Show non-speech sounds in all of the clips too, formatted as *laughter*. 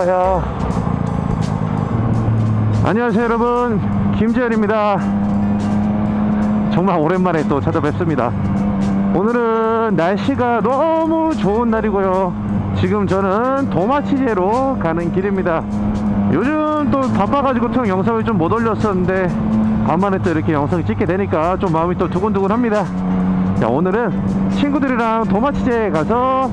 아파요. 안녕하세요 여러분. 김재현입니다. 정말 오랜만에 또 찾아뵙습니다. 오늘은 날씨가 너무 좋은 날이고요. 지금 저는 도마치제로 가는 길입니다. 요즘 또 바빠가지고 통 영상을 좀 못 올렸었는데 간만에 또 이렇게 영상을 찍게 되니까 좀 마음이 또 두근두근 합니다. 자 오늘은 친구들이랑 도마치제에 가서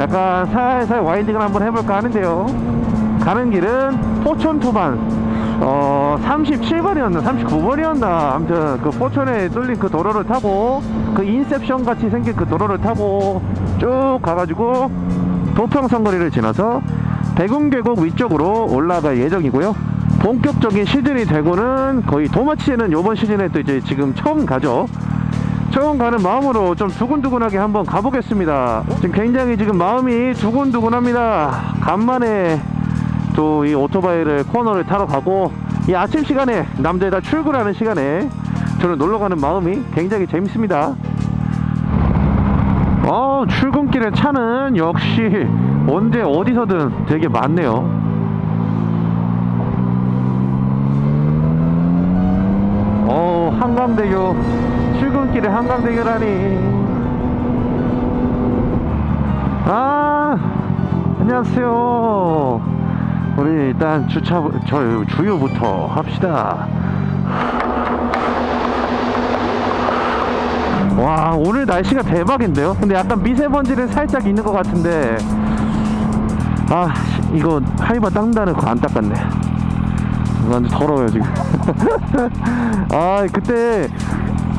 약간 살살 와인딩을 한번 해볼까 하는데요 가는 길은 포천토반. 어 37번이었나 39번이었나. 아무튼 그 포천에 뚫린 그 도로를 타고 그 인셉션 같이 생긴 그 도로를 타고 쭉 가가지고 도평선 거리를 지나서 대궁계곡 위쪽으로 올라갈 예정이고요. 본격적인 시즌이 되고는 거의 도마치에는 이번 시즌에 또 이제 지금 처음 가죠. 처음 가는 마음으로 좀 두근두근하게 한번 가보겠습니다. 지금 굉장히 지금 마음이 두근두근합니다. 간만에 또 이 오토바이를 코너를 타러 가고 이 아침 시간에 남자들 다 출근하는 시간에 저는 놀러 가는 마음이 굉장히 재밌습니다. 어 출근길에 차는 역시 언제 어디서든 되게 많네요. 어 한강대교 출근길에 한강대교라니. 아 안녕하세요 우리 일단 주차 저 주유부터 합시다. 와 오늘 날씨가 대박인데요? 근데 약간 미세먼지는 살짝 있는 것 같은데. 아 씨, 이거 하이바 닦는다는 거안 닦았네. 완전 더러워요 지금. *laughs* 아 그때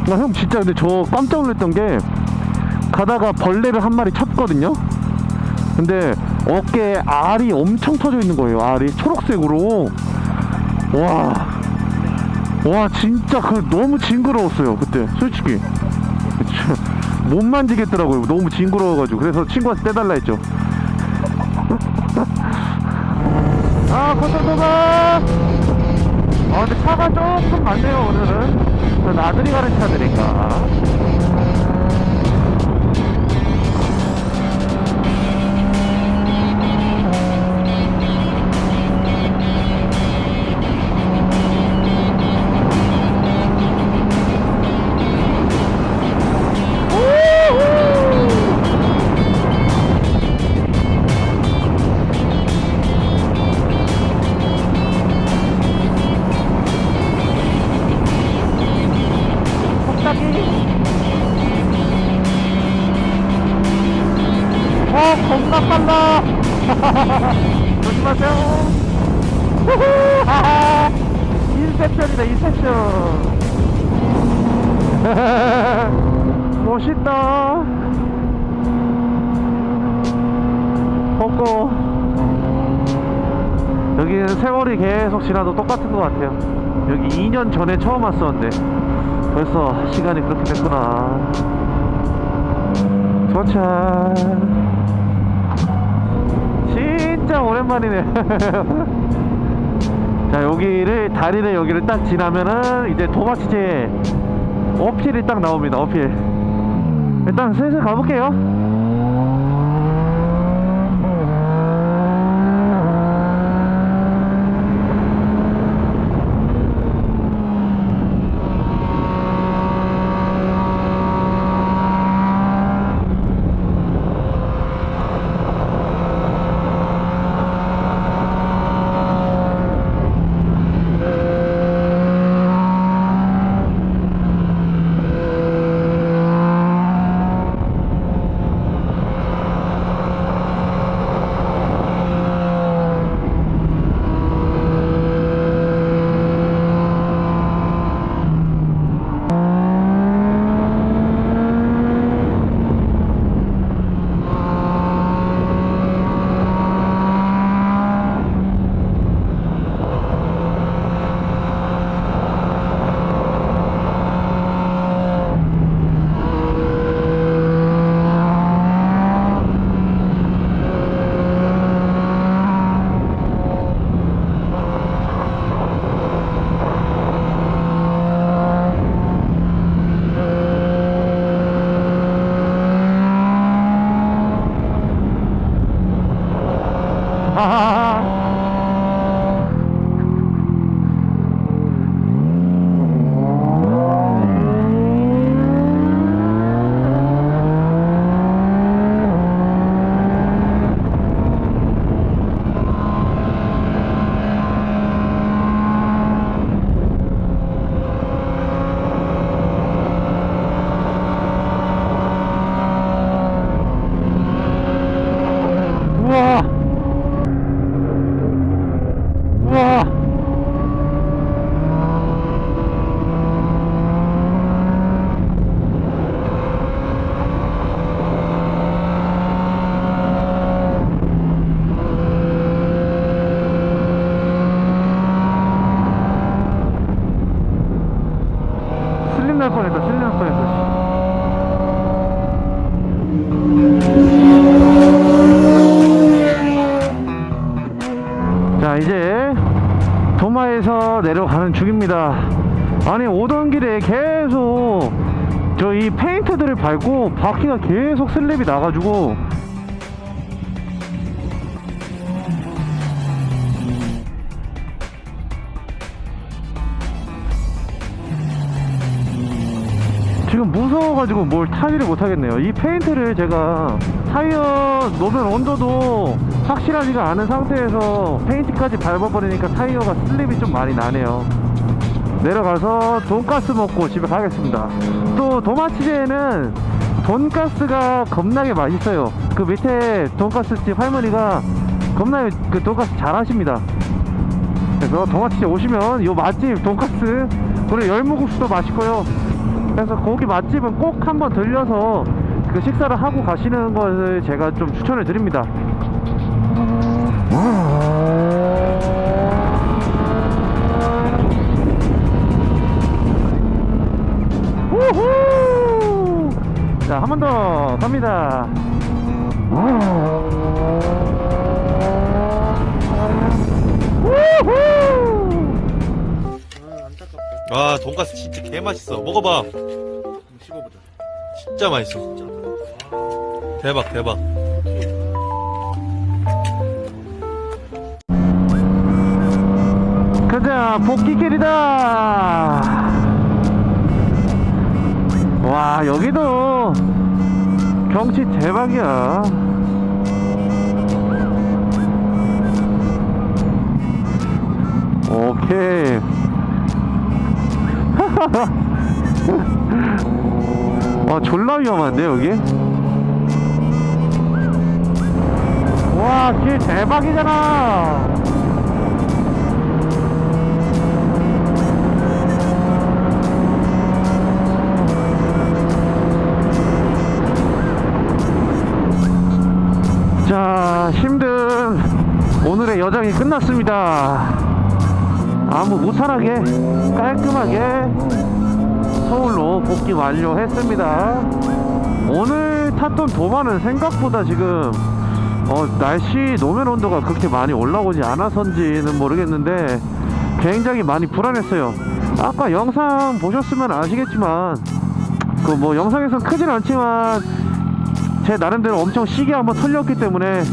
나 형 진짜 근데 저 깜짝 놀랐던 게 가다가 벌레를 한 마리 쳤거든요? 근데 어깨에 알이 엄청 터져 있는 거예요 알이. 초록색으로. 와. 와 진짜 그 너무 징그러웠어요 그때 솔직히. *laughs* 못 만지겠더라고요. 너무 징그러워가지고. 그래서 친구한테 떼달라 했죠. *laughs* 아 고속도가! 아 근데 차가 조금 많네요 오늘은. 저 나들이 가는 차들인가 *laughs* 조심하세요. 후후! 하하 *laughs* 인셉션이다 인셉션. *laughs* 멋있다. 벚고. 여기는 세월이 계속 지나도 똑같은 것 같아요. 여기 2년 전에 처음 왔었는데 벌써 시간이 그렇게 됐구나. 도착 진짜 오랜만이네. *laughs* 자 여기를 다리를 여기를 딱 지나면은 이제 도마치제 어필이 딱 나옵니다 어필. 일단 슬슬 가볼게요 저 이 페인트들을 밟고 바퀴가 계속 slip이 나가지고. 지금 무서워가지고 뭘 타지를 못하겠네요. 이 페인트를 제가 타이어 노면 온도도 확실하지가 않은 상태에서 페인트까지 밟아버리니까 타이어가 slip이 좀 많이 나네요 내려가서 돈가스 먹고 집에 가겠습니다. 또 도마치제에는 돈가스가 겁나게 맛있어요. 그 밑에 돈가스집 할머니가 겁나게 그 돈가스 잘 하십니다. 그래서 도마치제 오시면 요 맛집 돈가스 그리고 열무국수도 맛있고요. 그래서 거기 맛집은 꼭 한번 들려서 그 식사를 하고 가시는 것을 제가 좀 추천을 드립니다 한 번 더 갑니다. 아 돈가스 진짜 개 맛있어 먹어봐 씹어보자. 진짜 맛있어 대박 대박 가자, 복귀길이다! 와, 여기도 경치 대박이야. 오케이. *laughs* 와, 졸라 위험한데, 여기? 와, 길 대박이잖아! 여정이 끝났습니다. 아무 무탈하게 깔끔하게 서울로 복귀 완료했습니다. 오늘 탔던 도마는 생각보다 지금 어, 날씨 노면 온도가 그렇게 많이 올라오지 않아서인지는 모르겠는데 굉장히 많이 불안했어요. 아까 영상 보셨으면 아시겠지만 그 뭐 영상에선 크진 않지만 제 나름대로 엄청 세게 한번 털렸기 때문에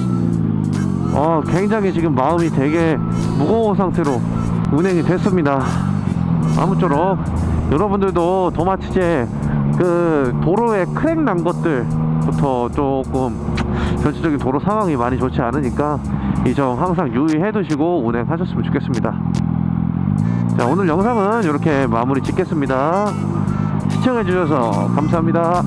어 굉장히 지금 마음이 되게 무거운 상태로 운행이 됐습니다. 아무쪼록 여러분들도 도마치제 그 도로에 crack 난 것들부터 조금 전체적인 도로 상황이 많이 좋지 않으니까 이 점 항상 유의해 두시고 운행하셨으면 좋겠습니다. 자 오늘 영상은 이렇게 마무리 짓겠습니다. 시청해 주셔서 감사합니다